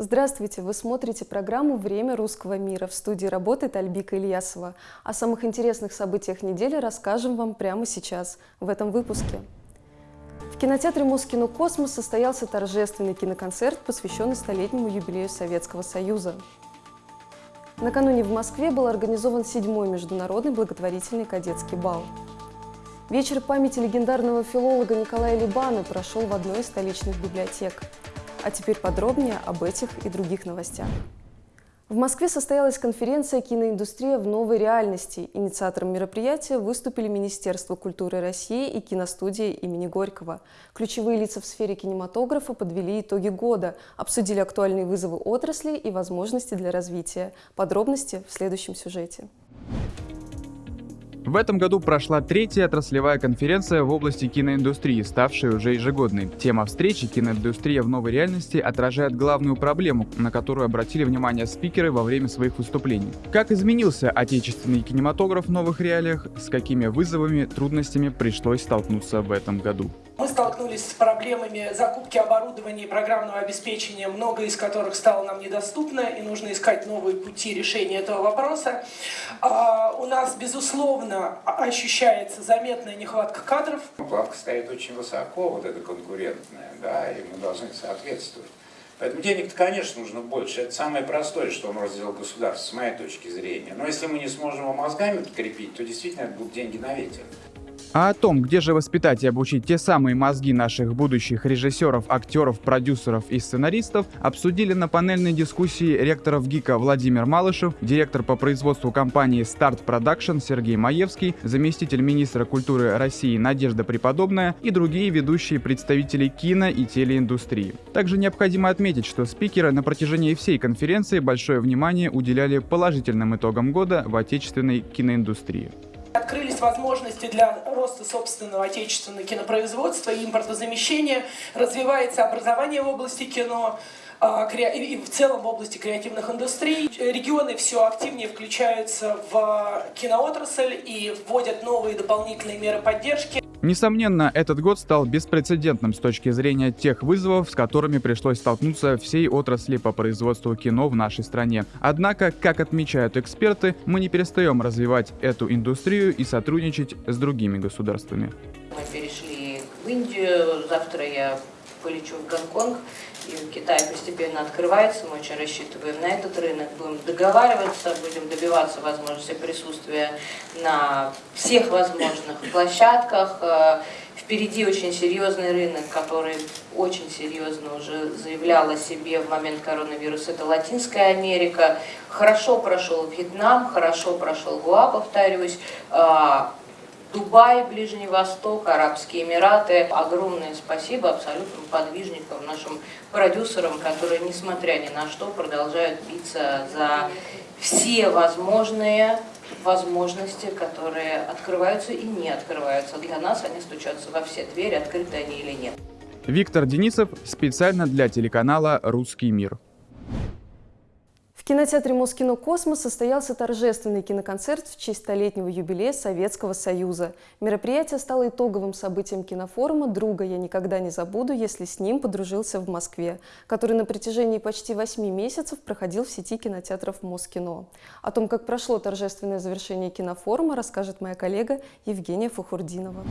Здравствуйте! Вы смотрите программу «Время русского мира». В студии работает Альбика Ильясова. О самых интересных событиях недели расскажем вам прямо сейчас, в этом выпуске. В кинотеатре Москино «Космос» состоялся торжественный киноконцерт, посвященный столетнему юбилею Советского Союза. Накануне в Москве был организован седьмой международный благотворительный кадетский бал. Вечер памяти легендарного филолога Николая Либана прошел в одной из столичных библиотек. А теперь подробнее об этих и других новостях. В Москве состоялась конференция «Киноиндустрия в новой реальности». Инициатором мероприятия выступили Министерство культуры России и киностудия имени Горького. Ключевые лица в сфере кинематографа подвели итоги года, обсудили актуальные вызовы отрасли и возможности для развития. Подробности в следующем сюжете. В этом году прошла третья отраслевая конференция в области киноиндустрии, ставшая уже ежегодной. Тема встречи «Киноиндустрия в новой реальности» отражает главную проблему, на которую обратили внимание спикеры во время своих выступлений. Как изменился отечественный кинематограф в новых реалиях, с какими вызовами, трудностями пришлось столкнуться в этом году. Мы столкнулись с проблемами закупки оборудования и программного обеспечения, многое из которых стало нам недоступно, и нужно искать новые пути решения этого вопроса. А, у нас, безусловно, ощущается заметная нехватка кадров. Плавка стоит очень высоко, вот эта конкурентная, да, и мы должны соответствовать. Поэтому денег-то, конечно, нужно больше. Это самое простое, что может сделать государство, с моей точки зрения. Но если мы не сможем его мозгами подкрепить, то действительно это будут деньги на ветер. А о том, где же воспитать и обучить те самые мозги наших будущих режиссеров, актеров, продюсеров и сценаристов, обсудили на панельной дискуссии ректоров ГИКа Владимир Малышев, директор по производству компании Start Production Сергей Маевский, заместитель министра культуры России Надежда Преподобная и другие ведущие представители кино и телеиндустрии. Также необходимо отметить, что спикеры на протяжении всей конференции большое внимание уделяли положительным итогам года в отечественной киноиндустрии. Открылись возможности для роста собственного отечественного кинопроизводства и импортозамещения. Развивается образование в области кино а, и в целом в области креативных индустрий. Регионы все активнее включаются в киноотрасль и вводят новые дополнительные меры поддержки. Несомненно, этот год стал беспрецедентным с точки зрения тех вызовов, с которыми пришлось столкнуться всей отрасли по производству кино в нашей стране. Однако, как отмечают эксперты, мы не перестаем развивать эту индустрию и сотрудничать с другими государствами. Мы перешли в Индию, завтра я полечу в Гонконг, и Китай постепенно открывается, мы очень рассчитываем на этот рынок, будем договариваться, будем добиваться возможности присутствия на всех возможных площадках. Э, впереди очень серьезный рынок, который очень серьезно уже заявлял о себе в момент коронавируса. Это Латинская Америка. Хорошо прошел Вьетнам, хорошо прошел Гуа, повторюсь. Дубай, Ближний Восток, Арабские Эмираты. Огромное спасибо абсолютным подвижникам, нашим продюсерам, которые, несмотря ни на что, продолжают биться за все возможные возможности, которые открываются и не открываются. Для нас они стучатся во все двери, открыты они или нет. Виктор Денисов специально для телеканала «Русский мир» кинотеатре Москино «Космос» состоялся торжественный киноконцерт в честь столетнего юбилея Советского Союза. Мероприятие стало итоговым событием кинофорума «Друга я никогда не забуду, если с ним подружился в Москве», который на протяжении почти восьми месяцев проходил в сети кинотеатров Москино. О том, как прошло торжественное завершение кинофорума, расскажет моя коллега Евгения Фахурдинова.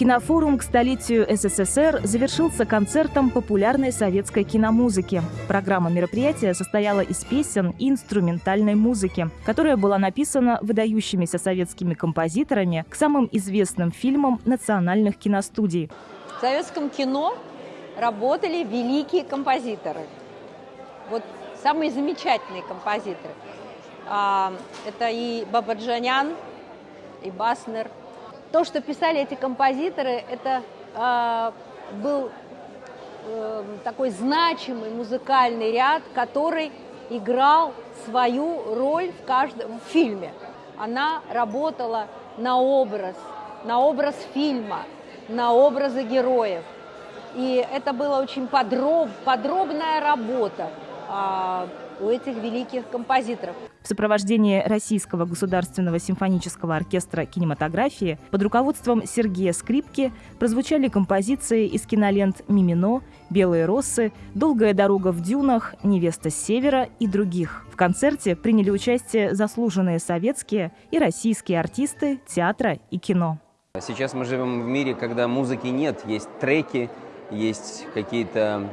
Кинофорум к столетию СССР завершился концертом популярной советской киномузыки. Программа мероприятия состояла из песен и инструментальной музыки, которая была написана выдающимися советскими композиторами к самым известным фильмам национальных киностудий. В советском кино работали великие композиторы. Вот самые замечательные композиторы. А, это и Бабаджанян, и Баснер – то, что писали эти композиторы, это э, был э, такой значимый музыкальный ряд, который играл свою роль в каждом фильме. Она работала на образ, на образ фильма, на образы героев. И это была очень подроб, подробная работа. А, у этих великих композиторов. В сопровождении Российского государственного симфонического оркестра кинематографии под руководством Сергея Скрипки прозвучали композиции из кинолент «Мимино», «Белые росы», «Долгая дорога в дюнах», «Невеста с севера» и других. В концерте приняли участие заслуженные советские и российские артисты театра и кино. Сейчас мы живем в мире, когда музыки нет, есть треки, есть какие-то,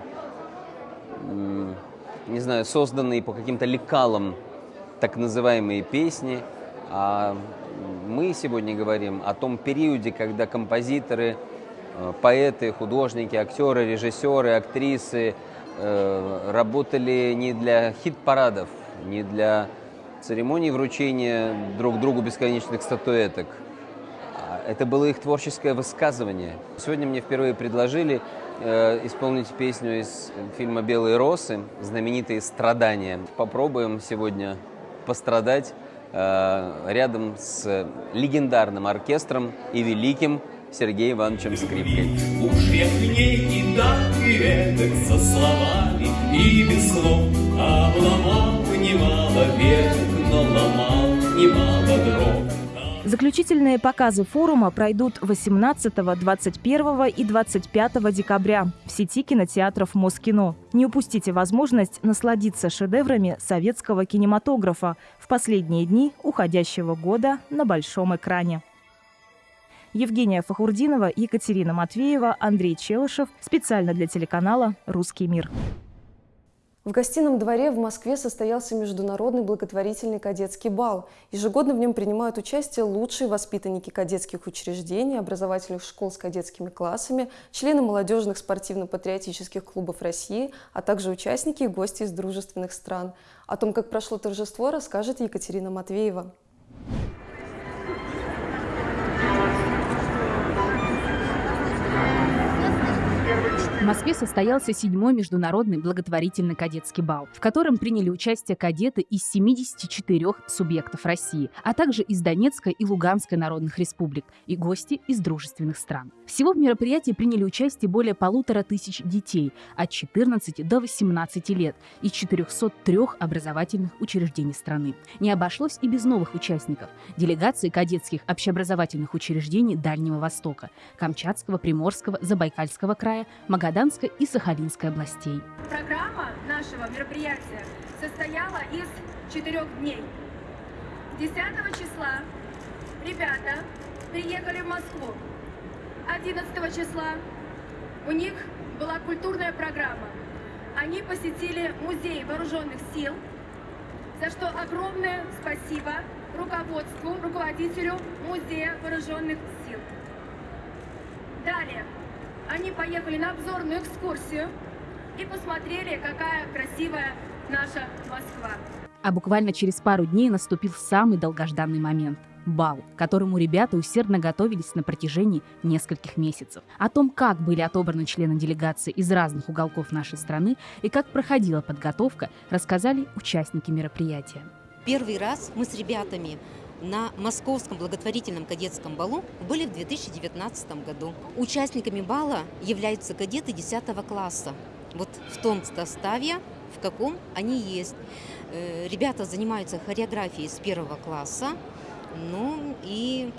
не знаю, созданные по каким-то лекалам так называемые песни. А мы сегодня говорим о том периоде, когда композиторы, э, поэты, художники, актеры, режиссеры, актрисы э, работали не для хит-парадов, не для церемоний вручения друг другу бесконечных статуэток – это было их творческое высказывание. Сегодня мне впервые предложили э, исполнить песню из фильма «Белые росы», знаменитые «Страдания». Попробуем сегодня пострадать э, рядом с легендарным оркестром и великим Сергеем Ивановичем Скрипкой. Уж я к ней и так, и эдак со словами, и без слов обломал немало веток, но ломал немало дров. Заключительные показы форума пройдут 18, 21 и 25 декабря в сети кинотеатров Москино. Не упустите возможность насладиться шедеврами советского кинематографа в последние дни уходящего года на большом экране. Евгения Фахурдинова, Екатерина Матвеева, Андрей Челышев. Специально для телеканала «Русский мир». В гостином дворе в Москве состоялся международный благотворительный кадетский бал. Ежегодно в нем принимают участие лучшие воспитанники кадетских учреждений, образовательных школ с кадетскими классами, члены молодежных спортивно-патриотических клубов России, а также участники и гости из дружественных стран. О том, как прошло торжество, расскажет Екатерина Матвеева. Москве состоялся седьмой международный благотворительный кадетский бал, в котором приняли участие кадеты из 74 субъектов России, а также из Донецкой и Луганской народных республик и гости из дружественных стран. Всего в мероприятии приняли участие более полутора тысяч детей от 14 до 18 лет из 403 образовательных учреждений страны. Не обошлось и без новых участников – делегации кадетских общеобразовательных учреждений Дальнего Востока, Камчатского, Приморского, Забайкальского края, Магаданского Магаданской и Сахалинской областей. Программа нашего мероприятия состояла из четырех дней. 10 числа ребята приехали в Москву. 11 числа у них была культурная программа. Они посетили музей вооруженных сил, за что огромное спасибо руководству, руководителю музея вооруженных сил. Далее они поехали на обзорную экскурсию и посмотрели, какая красивая наша Москва. А буквально через пару дней наступил самый долгожданный момент – бал, к которому ребята усердно готовились на протяжении нескольких месяцев. О том, как были отобраны члены делегации из разных уголков нашей страны и как проходила подготовка, рассказали участники мероприятия. Первый раз мы с ребятами на Московском благотворительном кадетском балу были в 2019 году. Участниками бала являются кадеты 10 класса. Вот в том составе, в каком они есть. Э, ребята занимаются хореографией с первого класса. Ну и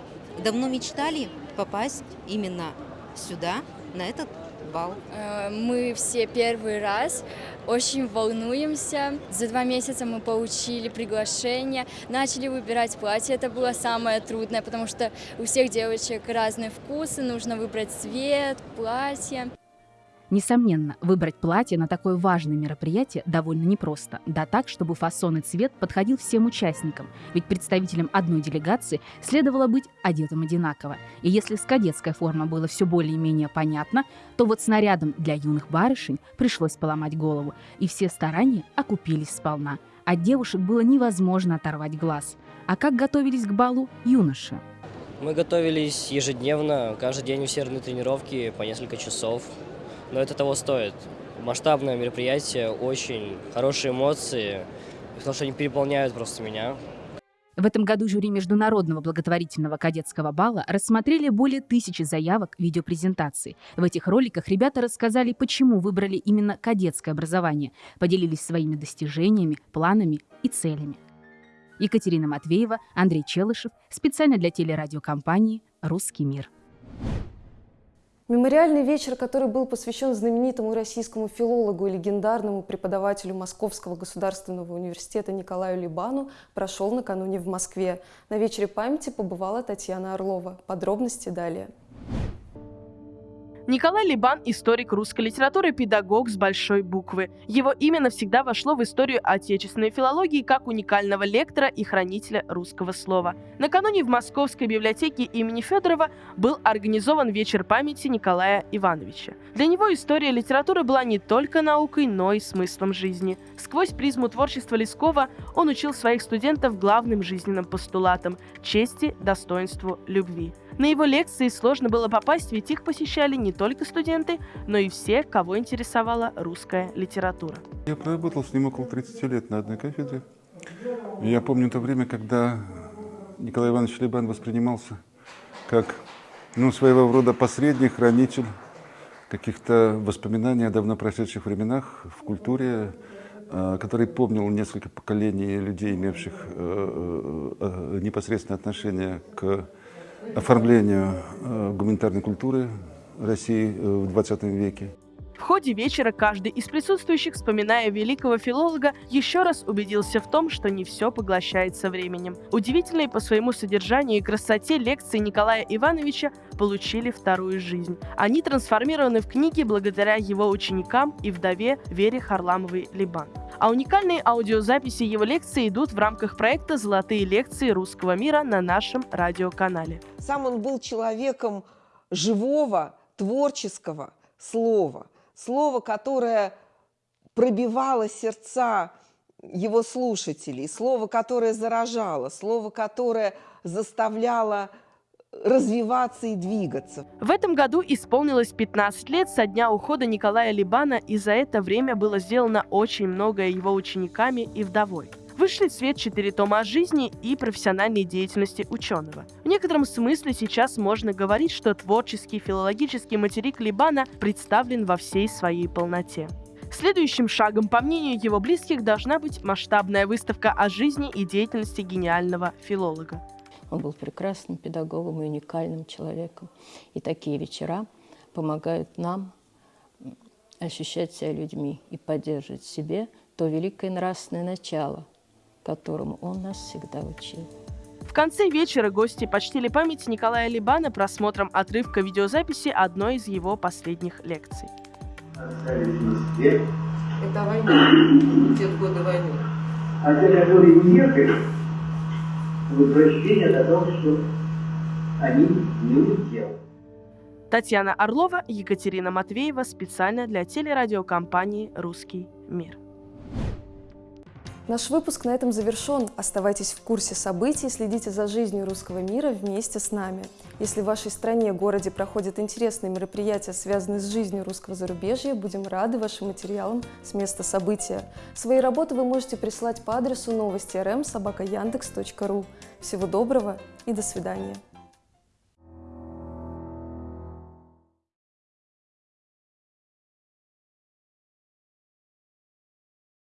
давно мечтали попасть именно сюда, на этот бал? Э, мы все первый раз очень волнуемся. За два месяца мы получили приглашение, начали выбирать платье. Это было самое трудное, потому что у всех девочек разные вкусы, нужно выбрать цвет, платье. Несомненно, выбрать платье на такое важное мероприятие довольно непросто. Да так, чтобы фасон и цвет подходил всем участникам. Ведь представителям одной делегации следовало быть одетым одинаково. И если с кадетской формой было все более-менее понятно, то вот снарядом для юных барышень пришлось поломать голову. И все старания окупились сполна. От девушек было невозможно оторвать глаз. А как готовились к балу юноши? Мы готовились ежедневно, каждый день усердные тренировки по несколько часов но это того стоит. Масштабное мероприятие, очень хорошие эмоции, потому что они переполняют просто меня. В этом году жюри Международного благотворительного кадетского бала рассмотрели более тысячи заявок видеопрезентаций. В этих роликах ребята рассказали, почему выбрали именно кадетское образование, поделились своими достижениями, планами и целями. Екатерина Матвеева, Андрей Челышев, специально для телерадиокомпании «Русский мир». Мемориальный вечер, который был посвящен знаменитому российскому филологу и легендарному преподавателю Московского государственного университета Николаю Либану, прошел накануне в Москве. На вечере памяти побывала Татьяна Орлова. Подробности далее. Николай Либан – историк русской литературы, педагог с большой буквы. Его имя навсегда вошло в историю отечественной филологии как уникального лектора и хранителя русского слова. Накануне в Московской библиотеке имени Федорова был организован вечер памяти Николая Ивановича. Для него история литературы была не только наукой, но и смыслом жизни. Сквозь призму творчества Лескова он учил своих студентов главным жизненным постулатам – чести, достоинству, любви. На его лекции сложно было попасть, ведь их посещали не только студенты, но и все, кого интересовала русская литература. Я проработал с ним около 30 лет на одной кафедре. я помню то время, когда Николай Иванович Лебан воспринимался как ну, своего рода посредник, хранитель каких-то воспоминаний о давно прошедших временах в культуре, э, который помнил несколько поколений людей, имевших э, э, непосредственное отношение к оформлению гуманитарной культуры России э, в 20 веке. В ходе вечера каждый из присутствующих, вспоминая великого филолога, еще раз убедился в том, что не все поглощается временем. Удивительные по своему содержанию и красоте лекции Николая Ивановича получили вторую жизнь. Они трансформированы в книги благодаря его ученикам и вдове Вере Харламовой-Либан. А уникальные аудиозаписи его лекций идут в рамках проекта «Золотые лекции русского мира» на нашем радиоканале. Сам он был человеком живого, творческого слова. Слово, которое пробивало сердца его слушателей, слово, которое заражало, слово, которое заставляло развиваться и двигаться. В этом году исполнилось 15 лет со дня ухода Николая Либана, и за это время было сделано очень многое его учениками и вдовой. Вышли в свет четыре тома о жизни и профессиональной деятельности ученого. В некотором смысле сейчас можно говорить, что творческий филологический материк Либана представлен во всей своей полноте. Следующим шагом, по мнению его близких, должна быть масштабная выставка о жизни и деятельности гениального филолога. Он был прекрасным педагогом и уникальным человеком. И такие вечера помогают нам ощущать себя людьми и поддерживать в себе то великое нравственное начало, которому он нас всегда учил. В конце вечера гости почтили память Николая Либана просмотром отрывка видеозаписи одной из его последних лекций. Это война, те годы войны. А те, которые уехали, возвращение о том, что они не удел. Татьяна Орлова, Екатерина Матвеева специально для телерадиокомпании «Русский мир». Наш выпуск на этом завершен. Оставайтесь в курсе событий, следите за жизнью русского мира вместе с нами. Если в вашей стране, городе проходят интересные мероприятия, связанные с жизнью русского зарубежья, будем рады вашим материалам с места события. Свои работы вы можете прислать по адресу новости рм собака Всего доброго и до свидания.